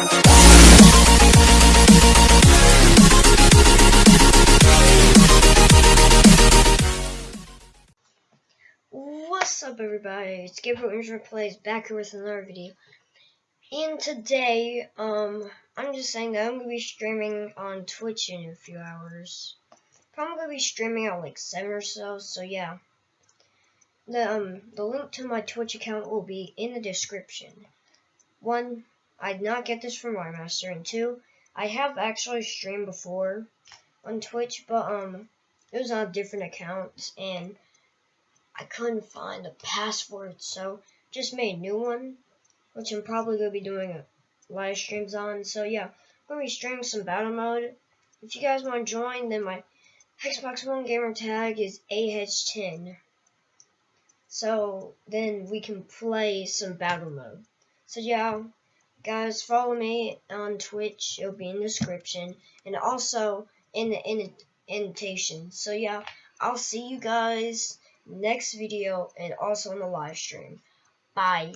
What's up everybody, it's Gabriel Intro Plays back here with another video. And today, um, I'm just saying that I'm going to be streaming on Twitch in a few hours. Probably going to be streaming at like 7 or so, so yeah. The, um, the link to my Twitch account will be in the description. One, I did not get this from my master, and two, I have actually streamed before on Twitch, but, um, it was on a different account, and I couldn't find a password, so just made a new one, which I'm probably going to be doing live streams on. So yeah, I'm going to be streaming some battle mode. If you guys want to join, then my Xbox One gamer tag is AH10. So then we can play some battle mode. So yeah, guys, follow me on Twitch. It'll be in the description and also in the in invitation. So yeah, I'll see you guys next video and also in the live stream. Bye.